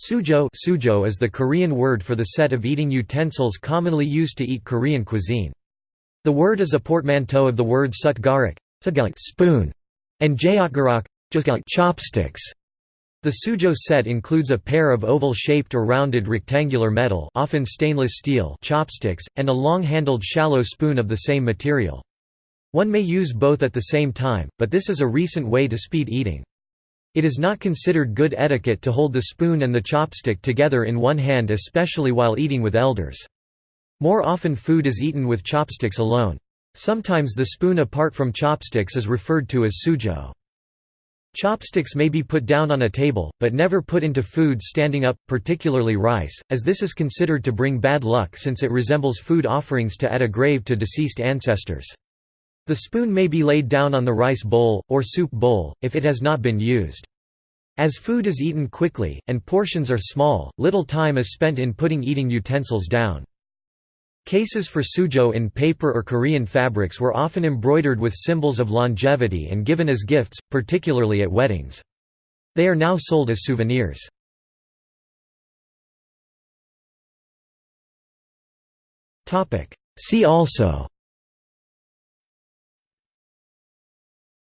Sujeo, sujeo is the Korean word for the set of eating utensils commonly used to eat Korean cuisine. The word is a portmanteau of the words sutgarak spoon and jeotgarak chopsticks. The sujo set includes a pair of oval-shaped or rounded rectangular metal often stainless steel chopsticks, and a long-handled shallow spoon of the same material. One may use both at the same time, but this is a recent way to speed eating. It is not considered good etiquette to hold the spoon and the chopstick together in one hand especially while eating with elders. More often food is eaten with chopsticks alone. Sometimes the spoon apart from chopsticks is referred to as sujeo. Chopsticks may be put down on a table, but never put into food standing up, particularly rice, as this is considered to bring bad luck since it resembles food offerings to at a grave to deceased ancestors. The spoon may be laid down on the rice bowl, or soup bowl, if it has not been used. As food is eaten quickly, and portions are small, little time is spent in putting eating utensils down. Cases for sujeo in paper or Korean fabrics were often embroidered with symbols of longevity and given as gifts, particularly at weddings. They are now sold as souvenirs. See also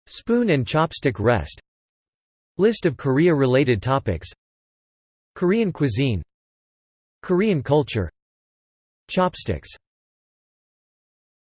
Spoon and chopstick rest. List of Korea-related topics. Korean cuisine. Korean culture. Chopsticks